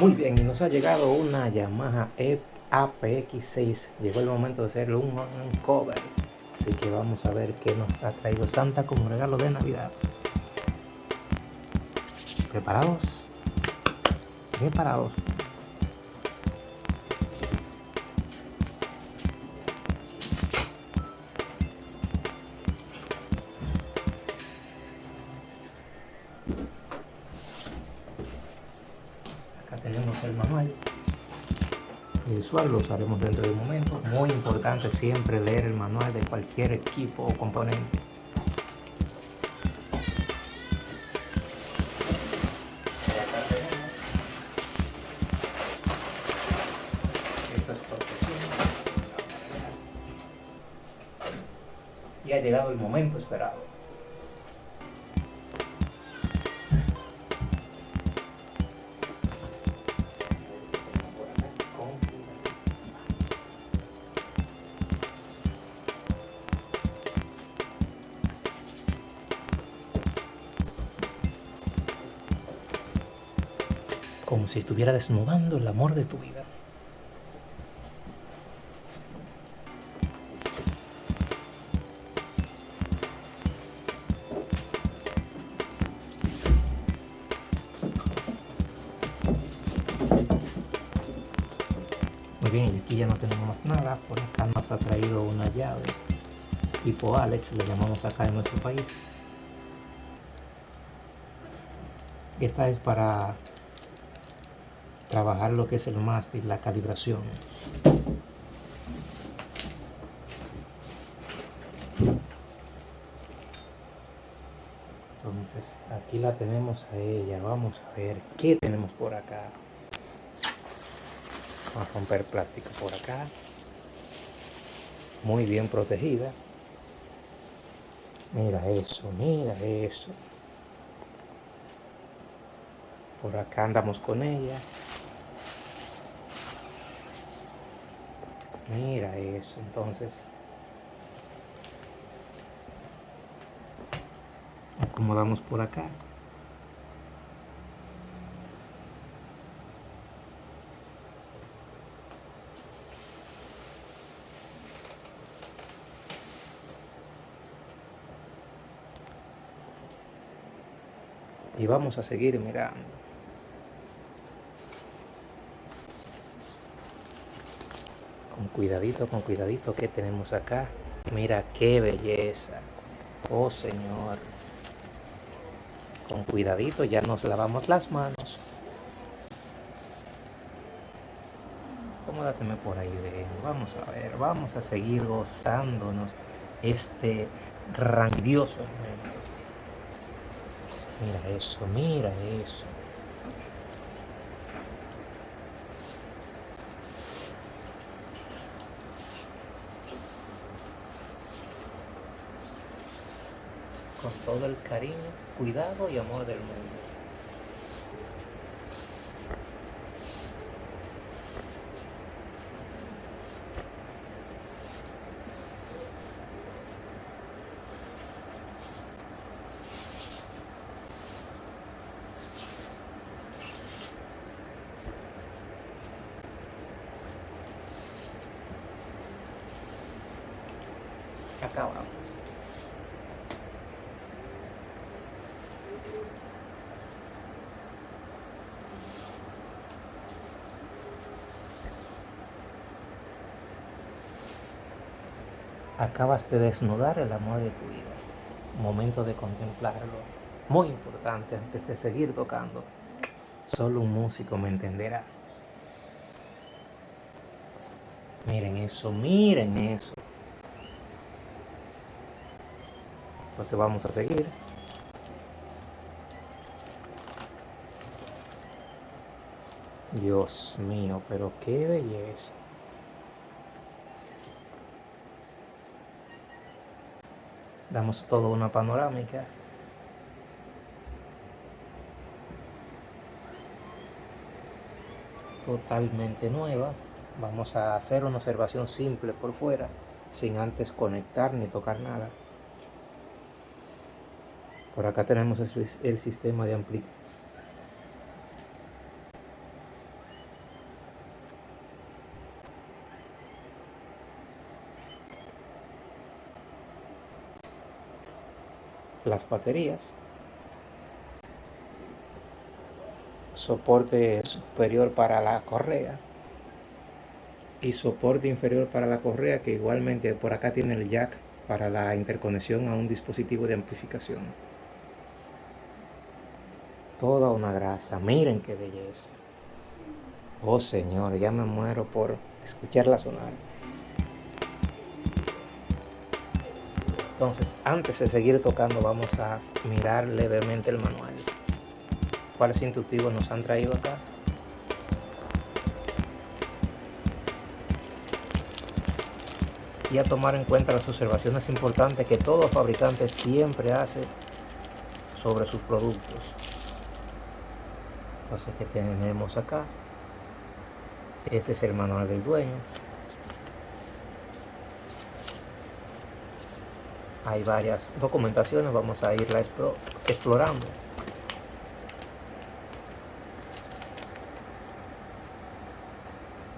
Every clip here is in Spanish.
Muy bien, y nos ha llegado una Yamaha e APX6. Llegó el momento de hacerle un cover. Así que vamos a ver qué nos ha traído Santa como regalo de Navidad. ¿Preparados? ¿Preparados? Lo usaremos dentro de un momento. Muy importante siempre leer el manual de cualquier equipo o componente. Y ha llegado el momento esperado. Si estuviera desnudando el amor de tu vida. Muy bien, y aquí ya no tenemos más nada, por acá nos ha traído una llave tipo Alex, le llamamos acá en nuestro país. Esta es para trabajar lo que es el mástil, la calibración. Entonces aquí la tenemos a ella, vamos a ver qué tenemos por acá. Vamos a romper plástico por acá. Muy bien protegida. Mira eso, mira eso. Por acá andamos con ella. Mira eso, entonces. Acomodamos por acá. Y vamos a seguir mirando. Cuidadito, con cuidadito que tenemos acá. Mira qué belleza. Oh Señor. Con cuidadito ya nos lavamos las manos. Acomódateme por ahí, ven. Vamos a ver, vamos a seguir gozándonos este grandioso. Mira eso, mira eso. Con todo el cariño, cuidado y amor del mundo. Acabamos. Acabas de desnudar el amor de tu vida. Momento de contemplarlo. Muy importante antes de seguir tocando. Solo un músico me entenderá. Miren eso, miren eso. Entonces vamos a seguir. Dios mío, pero qué belleza. Damos toda una panorámica. Totalmente nueva. Vamos a hacer una observación simple por fuera sin antes conectar ni tocar nada. Por acá tenemos el, sistema de amplitud las baterías, soporte superior para la correa y soporte inferior para la correa que igualmente por acá tiene el jack para la interconexión a un dispositivo de amplificación. Toda una grasa, miren qué belleza. Oh Señor, ya me muero por escucharla sonar. Entonces, antes de seguir tocando, vamos a mirar levemente el manual. ¿Cuáles intuitivos nos han traído acá? y a tomar en cuenta las observaciones importantes que todo fabricante siempre hace sobre sus productos. Entonces, ¿qué tenemos acá? Este es el manual del dueño. Hay varias documentaciones, vamos a irla explorando.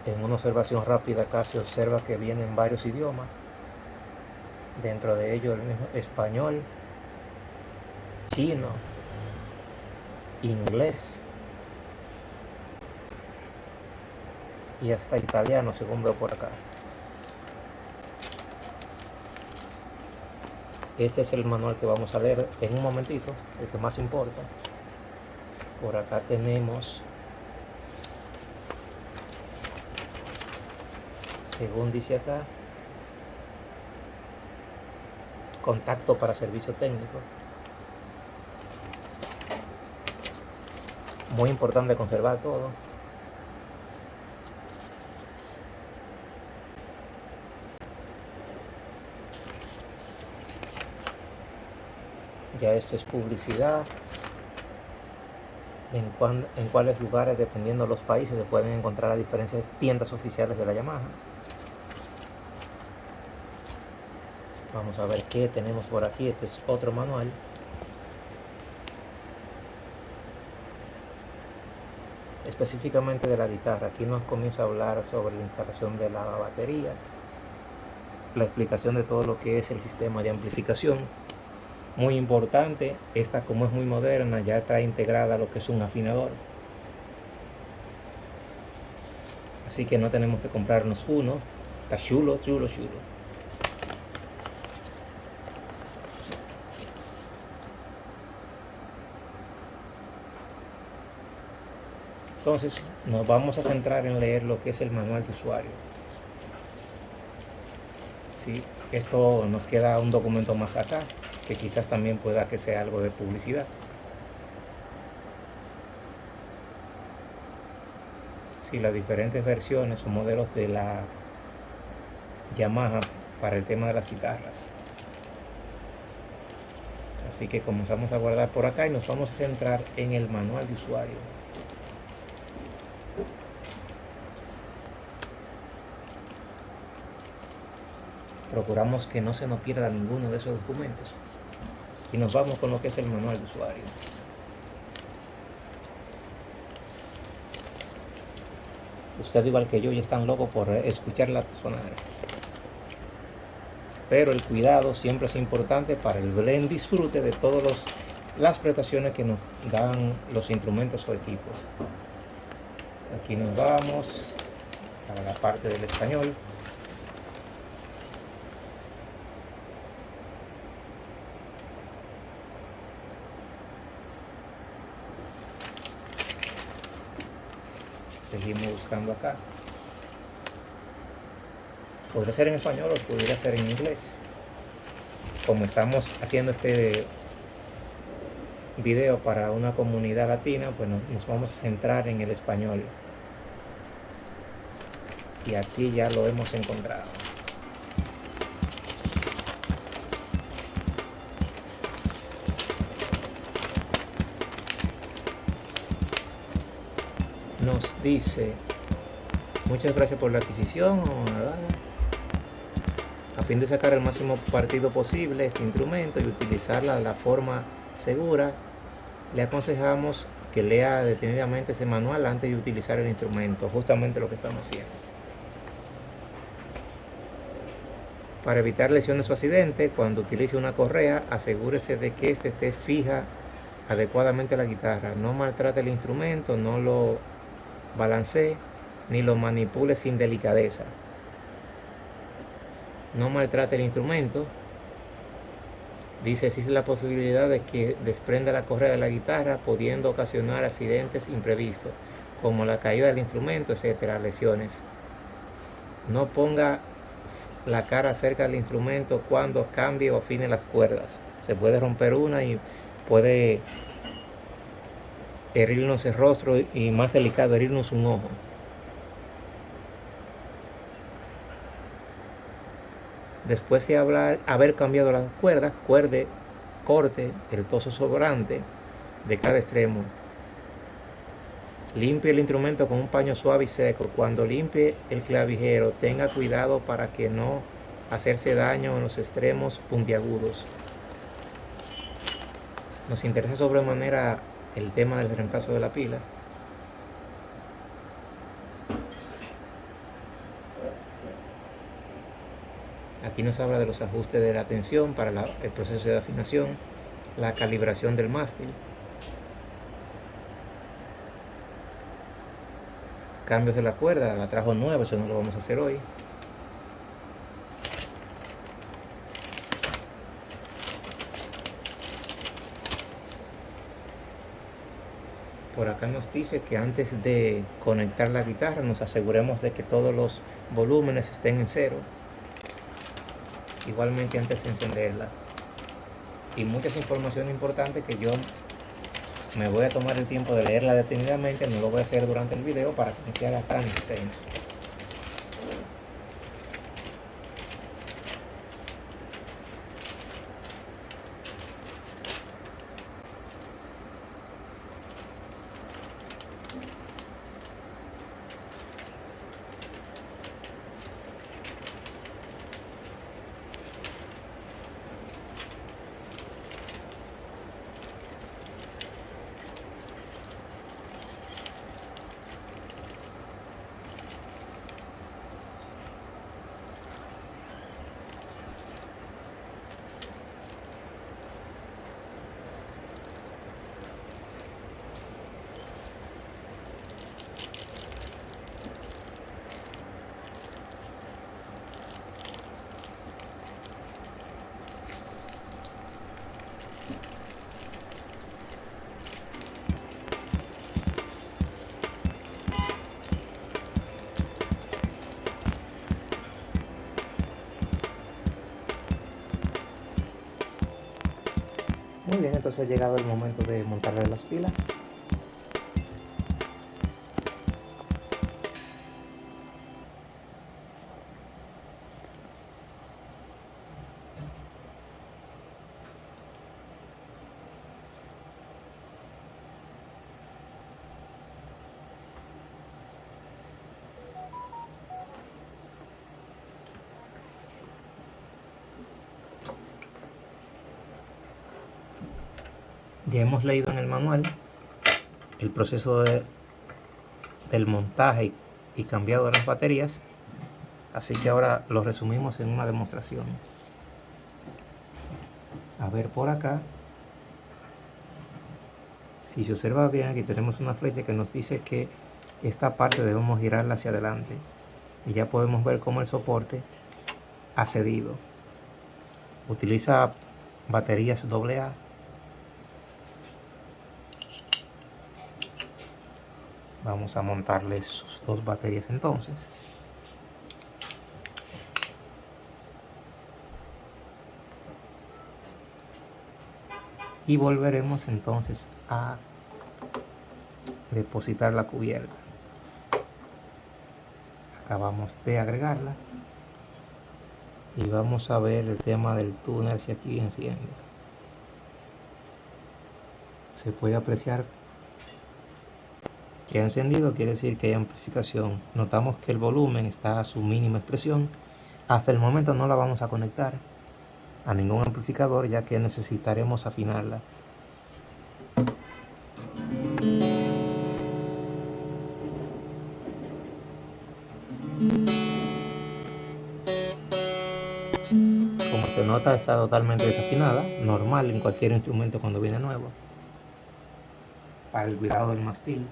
En una observación rápida acá se observa que vienen varios idiomas, dentro de ellos el mismo español, chino, inglés y hasta italiano según veo por acá. Este es el manual que vamos a leer en un momentito, el que más importa. Por acá tenemos según dice acá, contacto para servicio técnico. Muy importante conservar todo. Ya esto es publicidad. En, en cuáles lugares, dependiendo de los países, se pueden encontrar las diferentes tiendas oficiales de la Yamaha. Vamos a ver qué tenemos por aquí. Este es otro manual. Específicamente de la guitarra. Aquí nos comienza a hablar sobre la instalación de la batería. La explicación de todo lo que es el sistema de amplificación. Muy importante, esta como es muy moderna ya trae integrada lo que es un afinador. Así que no tenemos que comprarnos uno. Está chulo, chulo, chulo. Entonces nos vamos a centrar en leer lo que es el manual de usuario. ¿Sí? Esto nos queda un documento más acá, que quizás también pueda que sea algo de publicidad. Sí, las diferentes versiones o modelos de la Yamaha para el tema de las guitarras. Así que comenzamos a guardar por acá y nos vamos a centrar en el manual de usuario. procuramos que no se nos pierda ninguno de esos documentos y nos vamos con lo que es el manual de usuario. Usted igual que yo ya están locos por escuchar la sonar. Pero el cuidado siempre es importante para el buen disfrute de todas las prestaciones que nos dan los instrumentos o equipos. Aquí nos vamos a la parte del español. Buscando acá. Podría ser en español o podría ser en inglés. Como estamos haciendo este video para una comunidad latina pues nos vamos a centrar en el español. Y aquí ya lo hemos encontrado dice muchas gracias por la adquisición a fin de sacar el máximo partido posible este instrumento y utilizarla de la forma segura le aconsejamos que lea detenidamente este manual antes de utilizar el instrumento justamente lo que estamos haciendo. Para evitar lesiones o accidentes, cuando utilice una correa, asegúrese de que éste esté fija adecuadamente la guitarra. No maltrate el instrumento, no lo balancee ni lo manipule sin delicadeza. No maltrate el instrumento. Dice, existe la posibilidad de que desprenda la correa de la guitarra, pudiendo ocasionar accidentes imprevistos, como la caída del instrumento, etcétera, lesiones. No ponga la cara cerca del instrumento cuando cambie o afine las cuerdas. Se puede romper una y puede herirnos el rostro y más delicado, herirnos un ojo. Después de hablar, haber cambiado las cuerdas, cuerde, corte el toso sobrante de cada extremo. Limpie el instrumento con un paño suave y seco. Cuando limpie el clavijero, tenga cuidado para que no hacerse daño en los extremos puntiagudos. Nos interesa sobremanera el tema del reemplazo de la pila. Aquí nos habla de los ajustes de la tensión para el proceso de afinación, la calibración del mástil, cambios de la cuerda, la trajo nueva, eso no lo vamos a hacer hoy. Por acá nos dice que antes de conectar la guitarra nos aseguremos de que todos los volúmenes estén en cero. Igualmente antes de encenderla. Y muchas informaciones importantes que yo me voy a tomar el tiempo de leerla detenidamente, no lo voy a hacer durante el video para que no se haga tan extenso. Entonces ha llegado el momento de montarle las pilas. Ya hemos leído en el manual el proceso de, del montaje y cambiado de las baterías, así que ahora lo resumimos en una demostración. A ver por acá, si se observa bien, aquí tenemos una flecha que nos dice que esta parte debemos girarla hacia adelante y ya podemos ver cómo el soporte ha cedido. Utiliza baterías AA vamos a montarle sus dos baterías entonces. Y volveremos entonces a depositar la cubierta. Acabamos de agregarla. Y vamos a ver el tema del túnel si aquí enciende. Se puede apreciar que ha encendido quiere decir que hay amplificación. Notamos que el volumen está a su mínima expresión. Hasta el momento no la vamos a conectar a ningún amplificador ya que necesitaremos afinarla. se nota está totalmente desafinada, normal en cualquier instrumento cuando viene nuevo. Para el cuidado del mastil.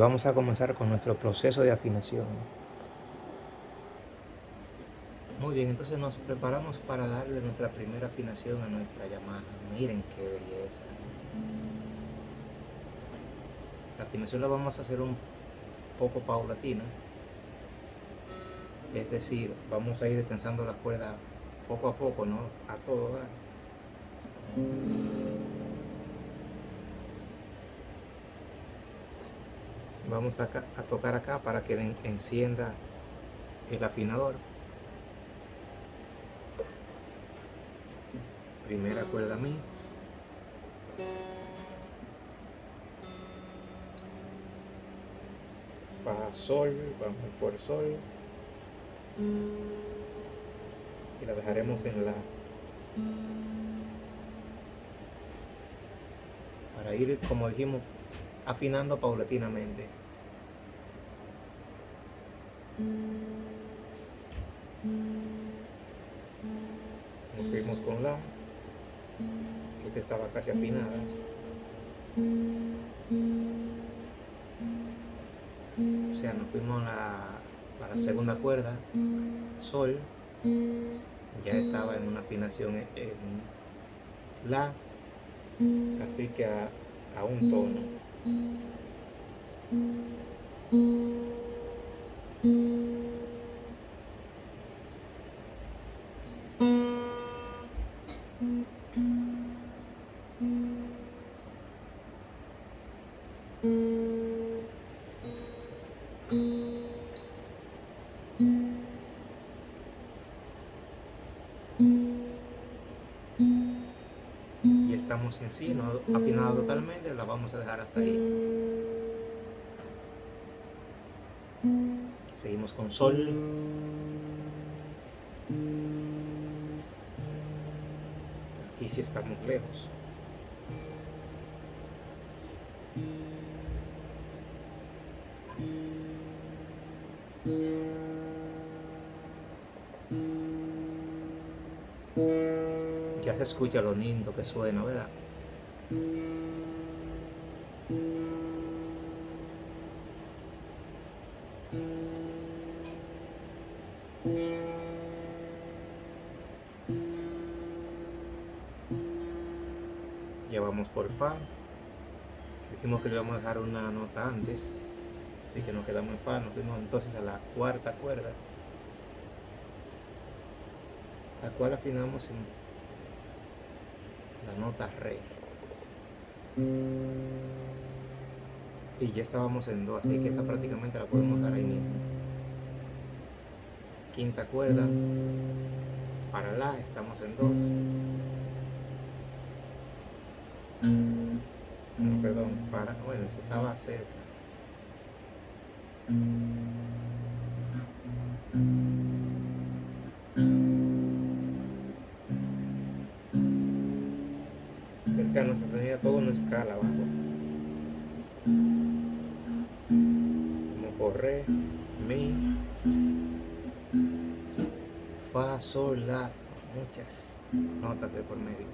Vamos a comenzar con nuestro proceso de afinación. Muy bien, entonces nos preparamos para darle nuestra primera afinación a nuestra llamada. Miren qué belleza. La afinación la vamos a hacer un poco paulatina. Es decir, vamos a ir tensando la cuerda poco a poco, no a todo. Vamos a, tocar acá para que encienda el afinador. Primera cuerda mi fa sol vamos por sol. Y la dejaremos en la para ir como dijimos afinando paulatinamente nos fuimos con la. Esta estaba casi afinada. O sea, nos fuimos a la, segunda cuerda, sol, ya estaba en una afinación en la, así que a, a un tono. Y estamos en sí, no afinado totalmente, la vamos a dejar hasta ahí. Seguimos con sol. Aquí sí estamos lejos. Ya se escucha lo lindo que suena, ¿verdad? Dijimos que le íbamos a dejar una nota antes. Así que nos quedamos en Fa. Nos fuimos entonces a la cuarta cuerda. La cual afinamos en la nota Re. Y ya estábamos en Do, así que esta prácticamente la podemos dar ahí mismo quinta cuerda para la estamos en dos no, perdón para bueno estaba cerca cerca nos tenía todo en escala abajo como corre mi fa, sol, la, muchas notas de por medio.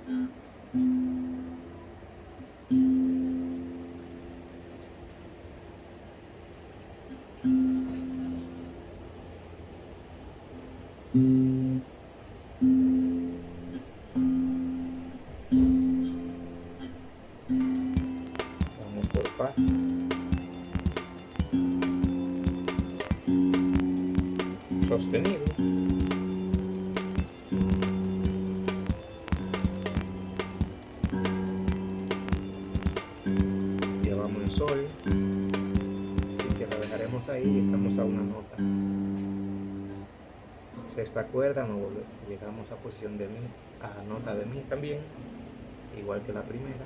Sexta cuerda, no llegamos a posición de mi, a nota de mi también, igual que la primera.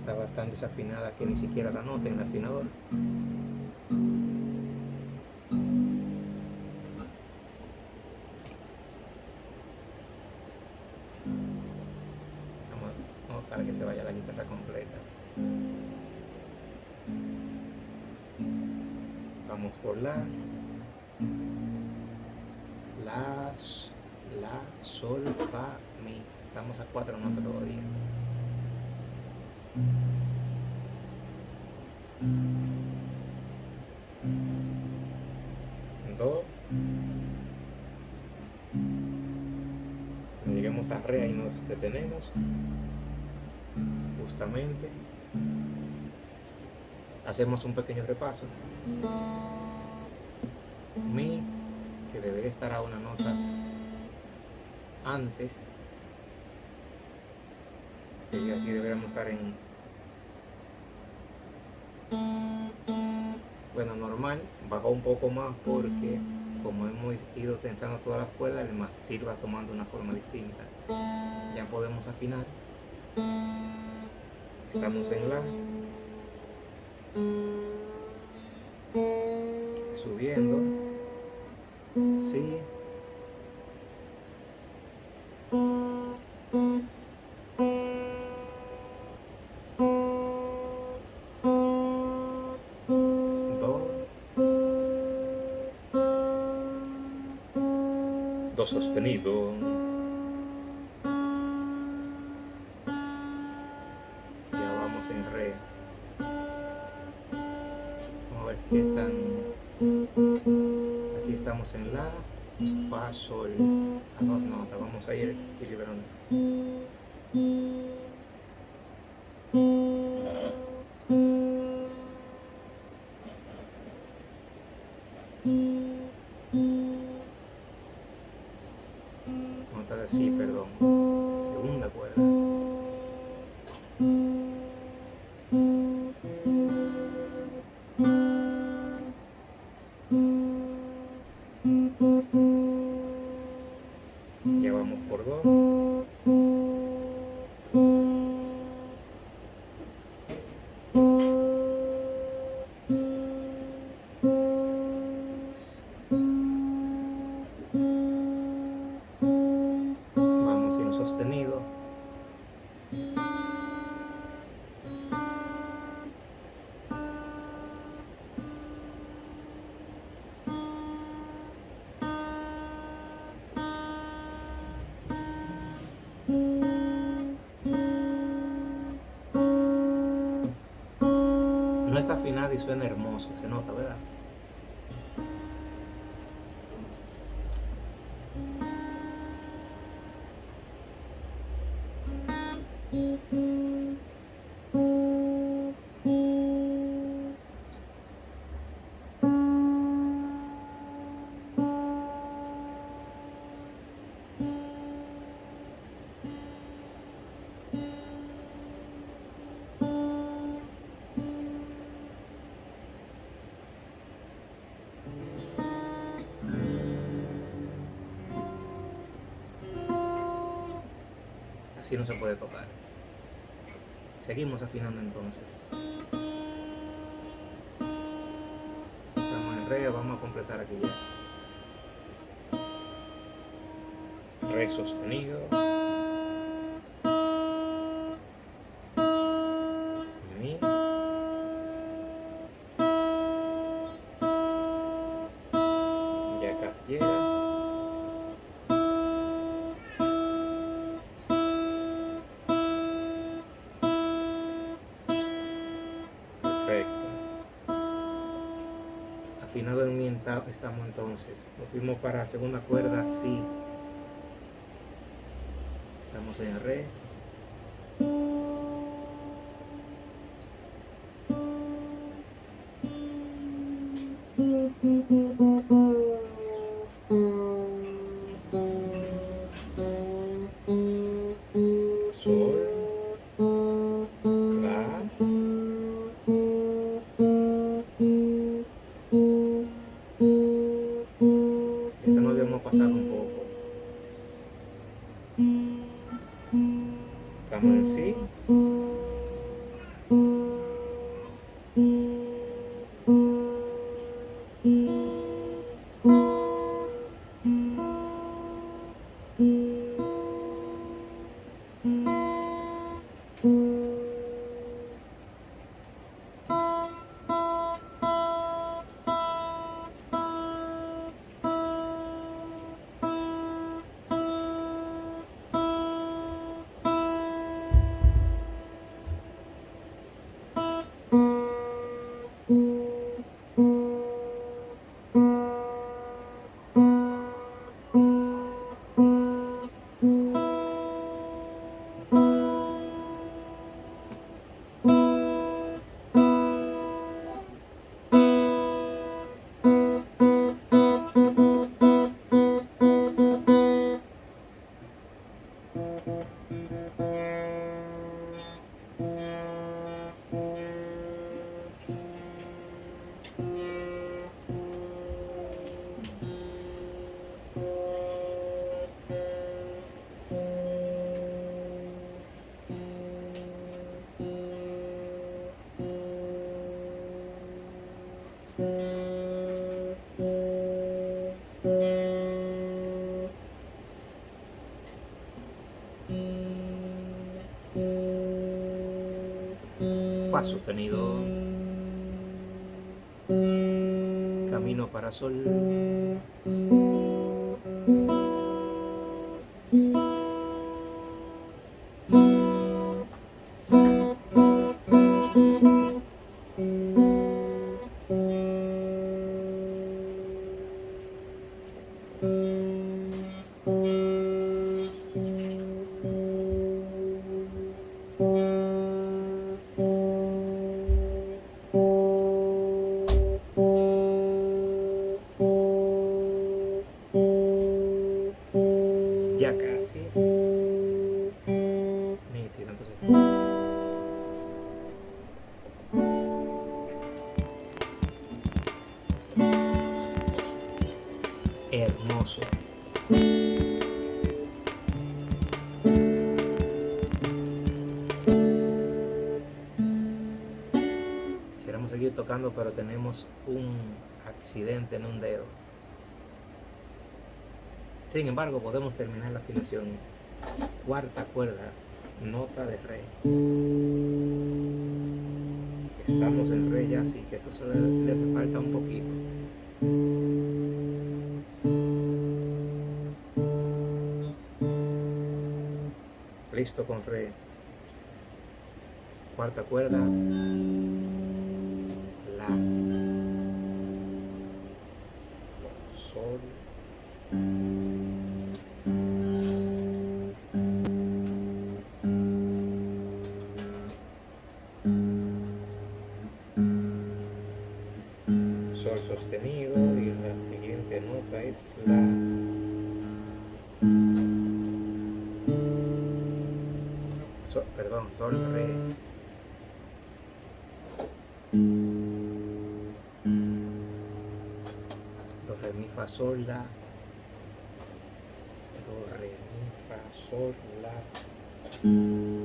Está tan desafinada que ni siquiera la nota en el afinador. Lleguemos a re y nos detenemos. Justamente. Hacemos un pequeño repaso. Mi que debería estar a una nota antes y aquí deberíamos estar en bueno normal bajó un poco más porque como hemos ido tensando todas las cuerdas el mastil va tomando una forma distinta. Ya podemos afinar. Estamos en la subiendo sostenido suena hermoso, se nota, ¿verdad? Así no se puede tocar. Seguimos afinando entonces. Estamos en re, vamos a completar aquí ya. Re sostenido. Estamos entonces. Nos fuimos para segunda cuerda, sí. Estamos en re. rekaman sostenido. Camino para sol. En un dedo. Sin embargo, podemos terminar la afinación. Cuarta cuerda, nota de re. Estamos en re ya, así que esto solo le hace falta un poquito. Listo con re. Cuarta cuerda. Nota perdón, sol, re. Do, re, mi, fa, sol, la. Do, re, mi, fa, sol, la.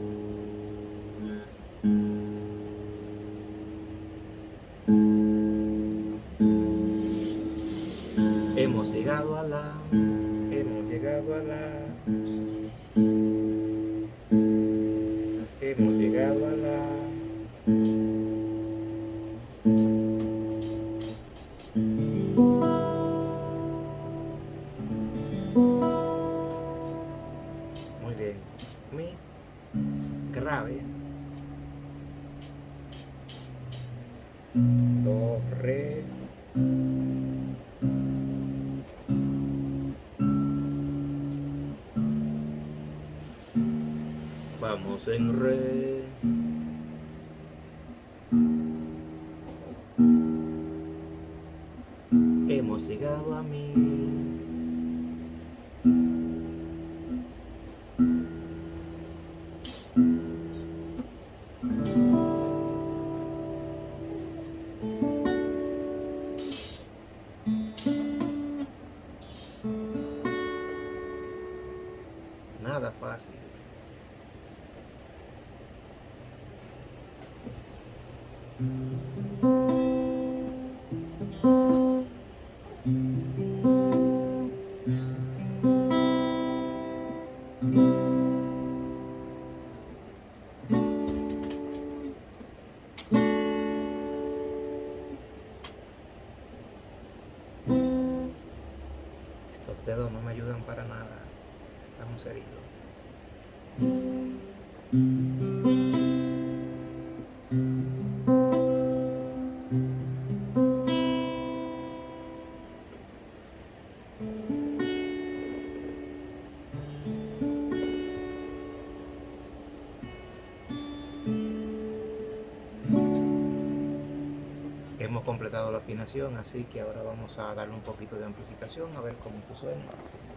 Hemos completado la afinación, así que ahora vamos a darle un poquito de amplificación a ver cómo esto suena.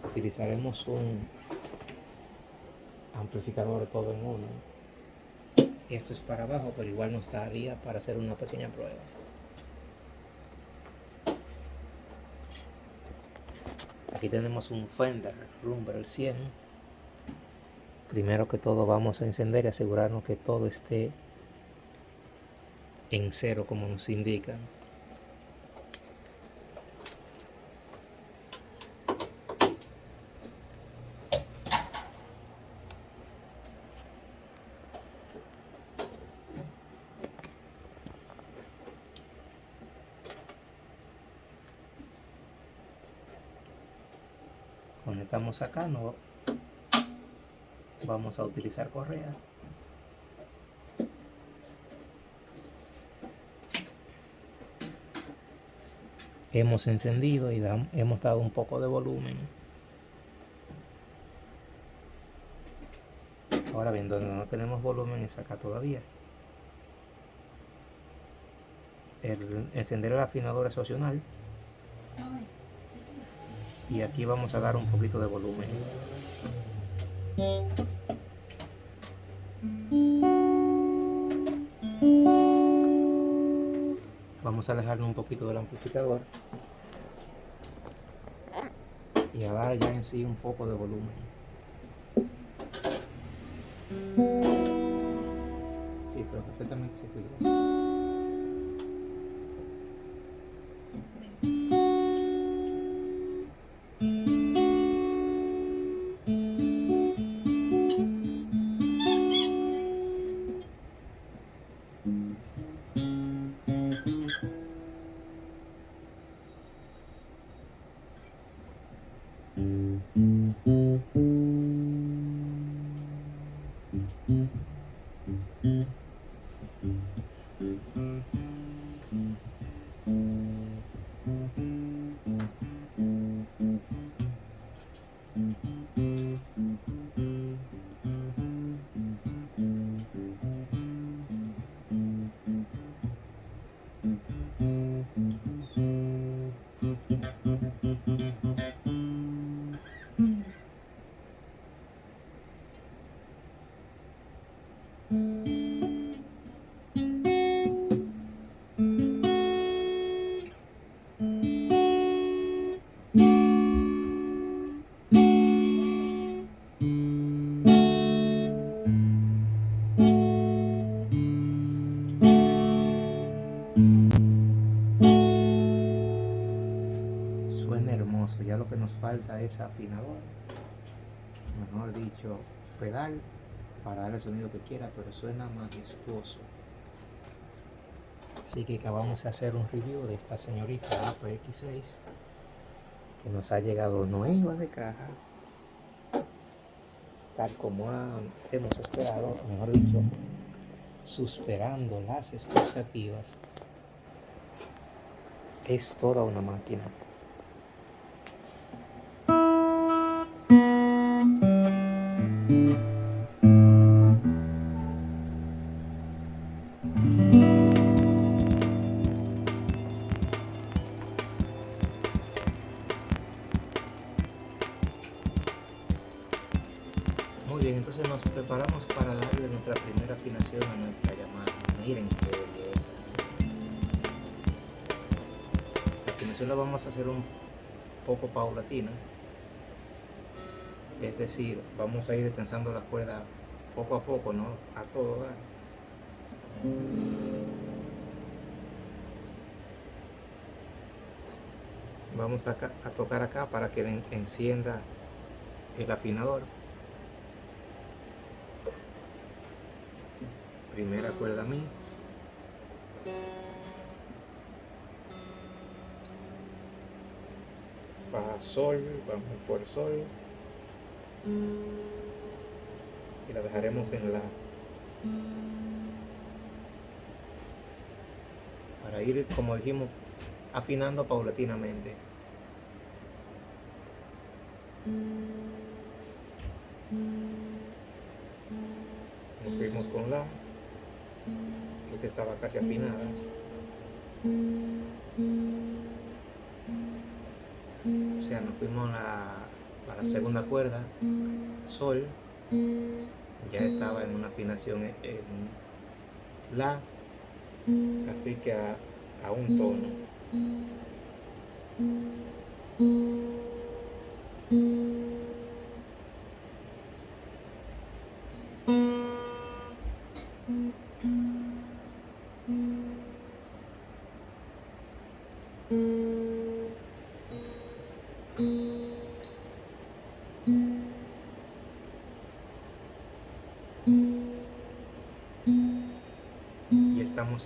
Utilizaremos un amplificador todo en uno. Esto es para abajo, pero igual nos daría para hacer una pequeña prueba. Aquí tenemos un Fender Rumble 100. Primero que todo vamos a encender y asegurarnos que todo esté en cero como nos indican. Conectamos acá no vamos a utilizar correa. Hemos encendido y hemos dado un poco de volumen. Ahora bien donde no tenemos volumen es acá todavía. El encender el afinador es opcional y aquí vamos a dar un poquito de volumen. Vamos a alejarnos un poquito del amplificador y a dar ya en sí un poco de volumen. Sí, pero perfectamente se cuida nos falta es afinador mejor dicho pedal para dar el sonido que quiera pero suena majestuoso. Así que acabamos de hacer un review de esta señorita APX6 que nos ha llegado nueva de caja tal como hemos esperado mejor dicho superando las expectativas. Es toda una máquina paulatina. Es decir, vamos a ir tensando la cuerda poco a poco, no a todo dar. Vamos a, a tocar acá para que encienda el afinador. primera cuerda mi sol vamos por sol y la dejaremos en la para ir como dijimos afinando paulatinamente nos fuimos con la esta estaba casi afinada. Nos fuimos a la, segunda cuerda, sol, ya estaba en una afinación en la, así que a, a un tono.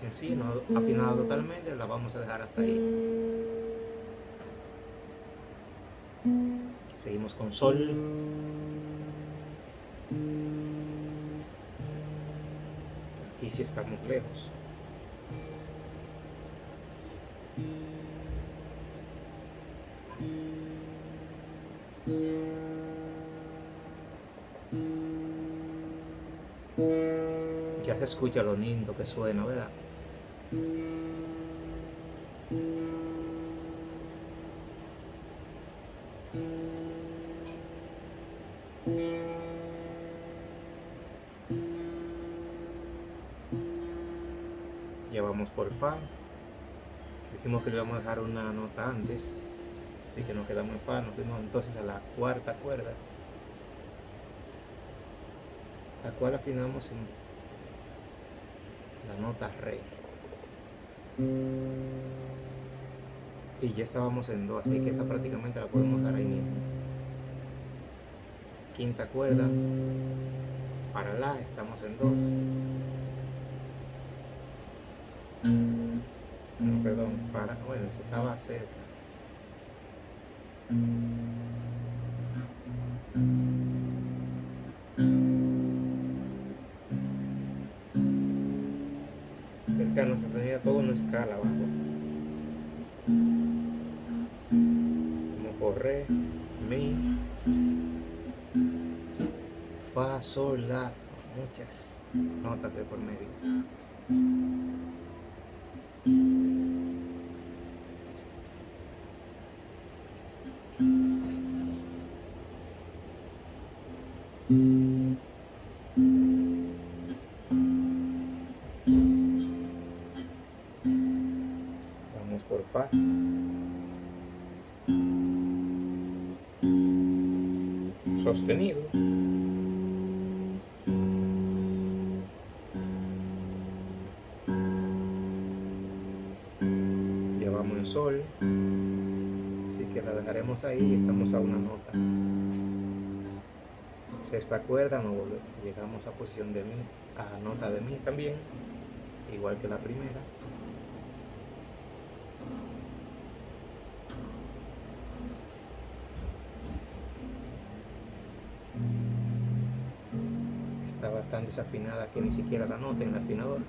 En sí, no afinado totalmente, la vamos a dejar hasta ahí. Seguimos con sol. Aquí sí estamos lejos. Ya se escucha lo lindo que suena, ¿verdad? Ya vamos por Fa. Dijimos que le íbamos a dejar una nota antes, así que nos quedamos en Fa. Nos fuimos entonces a la cuarta cuerda, la cual afinamos en la nota Re. Y ya estábamos en Do, así que esta prácticamente la podemos dar ahí mismo. Quinta cuerda, para La estamos en Do. No, perdón, para, bueno, estaba cerca. Sol, la, muchas notas de por medio. Vamos por Fa. Sostenido. Dejaremos ahí estamos a una nota. Sexta cuerda, no volvemos. Llegamos a posición de Mi, a nota de Mi también, igual que la primera. Estaba tan desafinada que ni siquiera la nota en el afinador.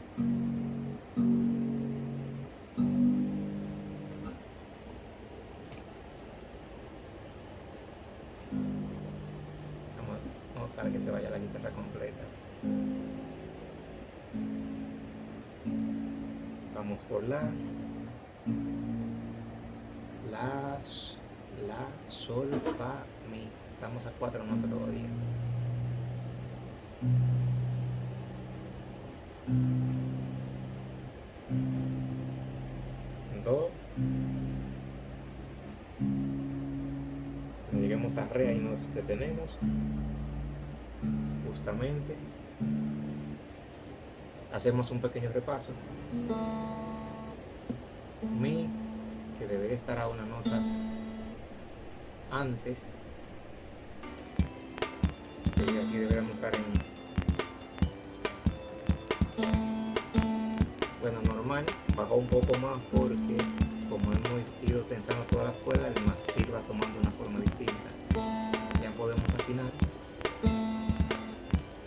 Detenemos. Justamente. Hacemos un pequeño repaso. Mi, que debería estar a una nota antes. Hemos ido tensando todas las cuerdas el mástil va tomando una forma distinta. Ya podemos afinar.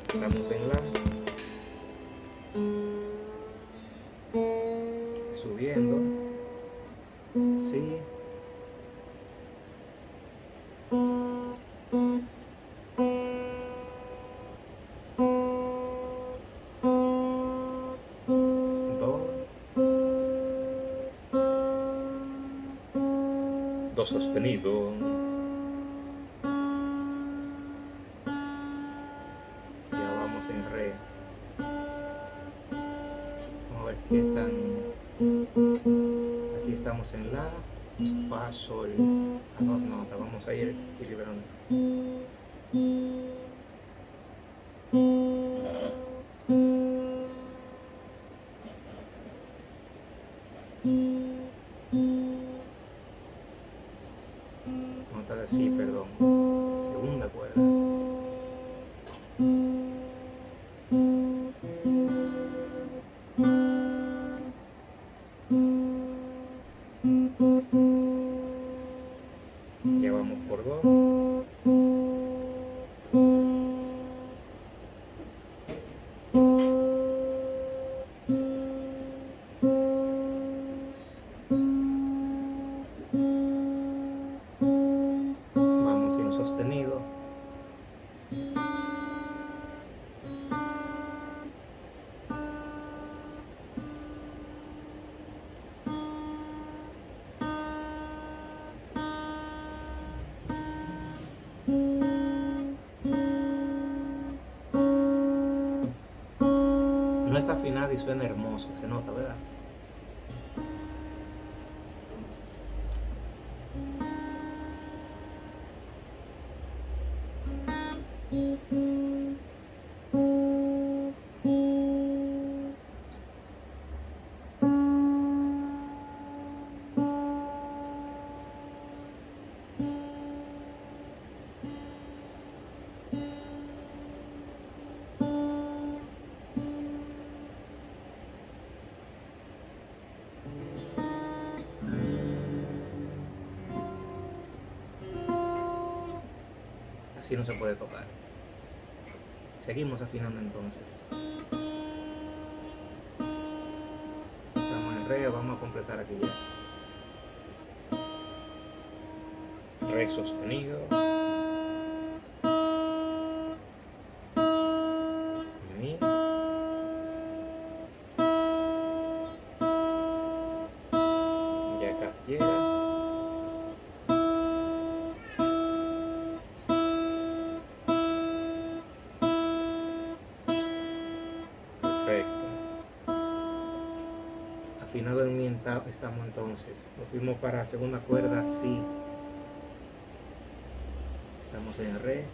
Estamos en la do sostenido. Ya vamos en re. Vamos a ver qué tan. Aquí estamos en la fa sol a dos notas vamos a ir equilibrando suena hermoso, se nota, ¿verdad? Así no se puede tocar. Seguimos afinando entonces. Estamos en re, vamos a completar aquí ya. Re sostenido. Estamos entonces. Nos fuimos para segunda cuerda, sí. Estamos en re.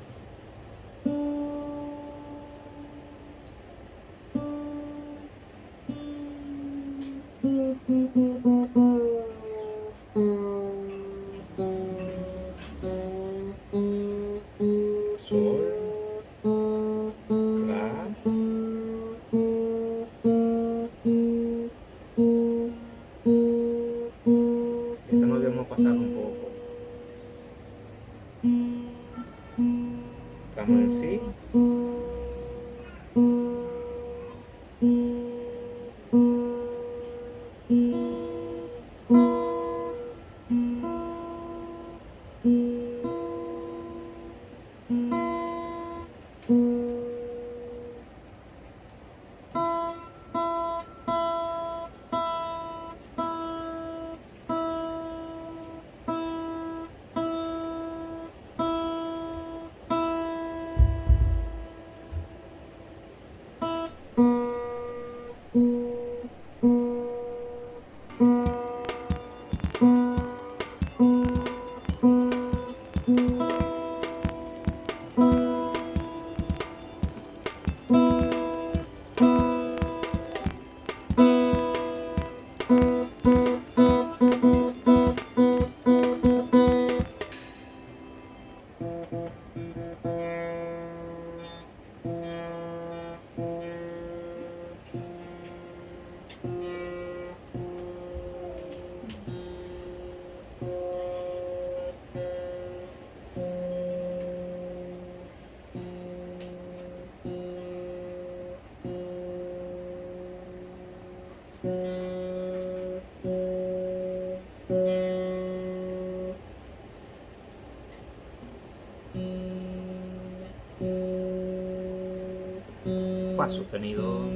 Sostenido.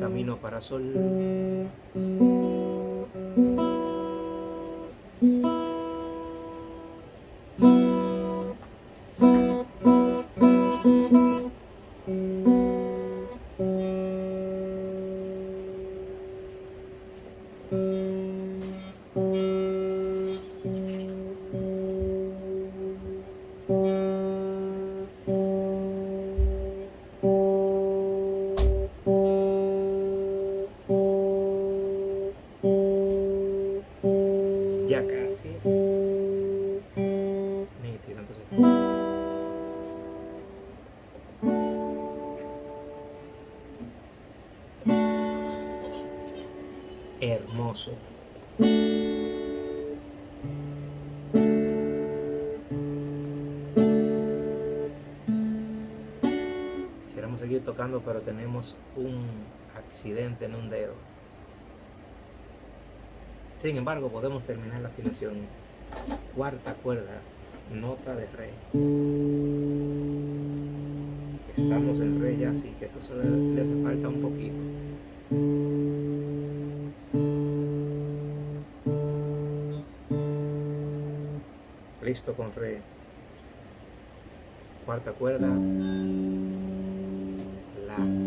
Camino para sol. Un accidente en un dedo. Sin embargo, podemos terminar la afinación. Cuarta cuerda, nota de re. Estamos en re ya, así que eso solo le hace falta un poquito. Listo con re. Cuarta cuerda. La.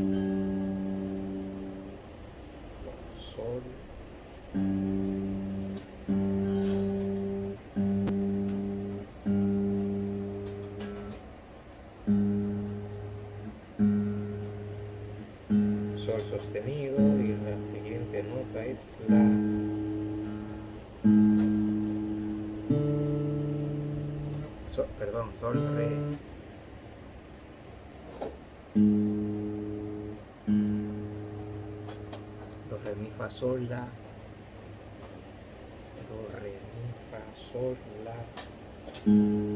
Perdón, sol, re. Do, re, mi, fa, sol, la. Do, re, mi, fa, sol, la.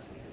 Nada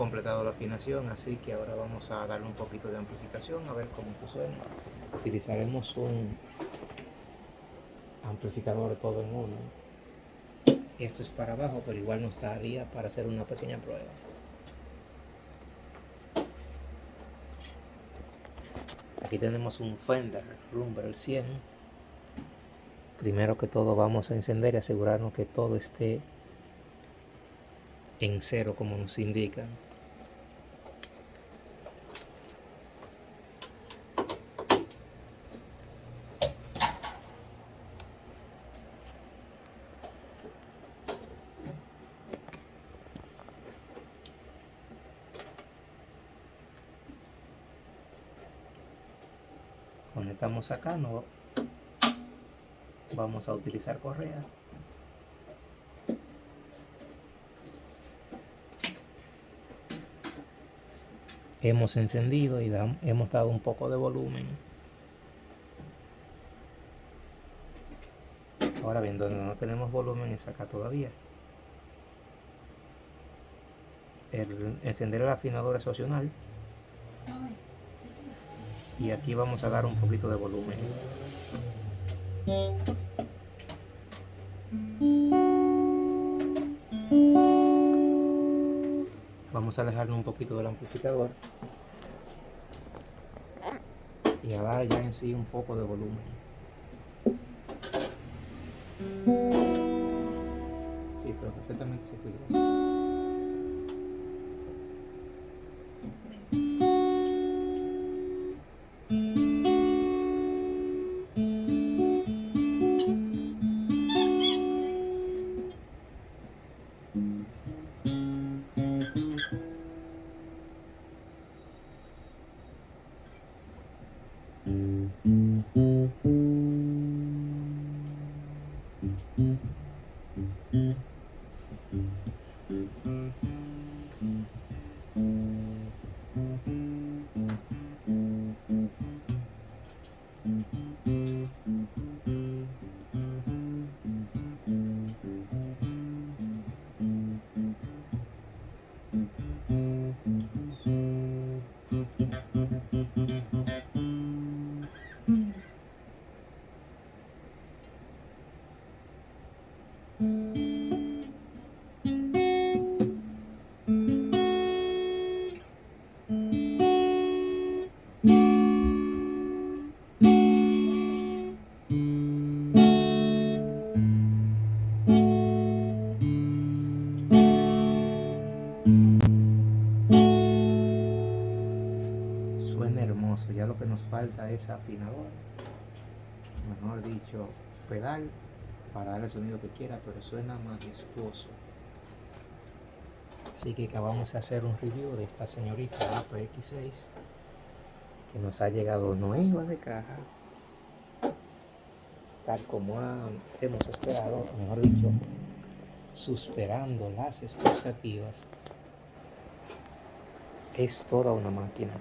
completado la afinación, así que ahora vamos a darle un poquito de amplificación a ver cómo esto suena. Utilizaremos un amplificador todo en uno. Esto es para abajo, pero igual nos daría para hacer una pequeña prueba. Aquí tenemos un Fender Rumble 100. Primero que todo vamos a encender y asegurarnos que todo esté en cero como nos indican. Conectamos acá, no vamos a utilizar correa. hemos encendido y hemos dado un poco de volumen. Ahora bien, donde no tenemos volumen es acá todavía. El encender el afinador es opcional y aquí vamos a dar un poquito de volumen. Vamos a alejarnos un poquito del amplificador y a dar ya en sí un poco de volumen. Sí, pero perfectamente se escucha. Nos falta es afinador, mejor dicho, pedal para dar el sonido que quiera, pero suena majestuoso. Así que acabamos de hacer un review de esta señorita APX6 que nos ha llegado nueva de caja, tal como hemos esperado, mejor dicho, superando las expectativas. Es toda una máquina.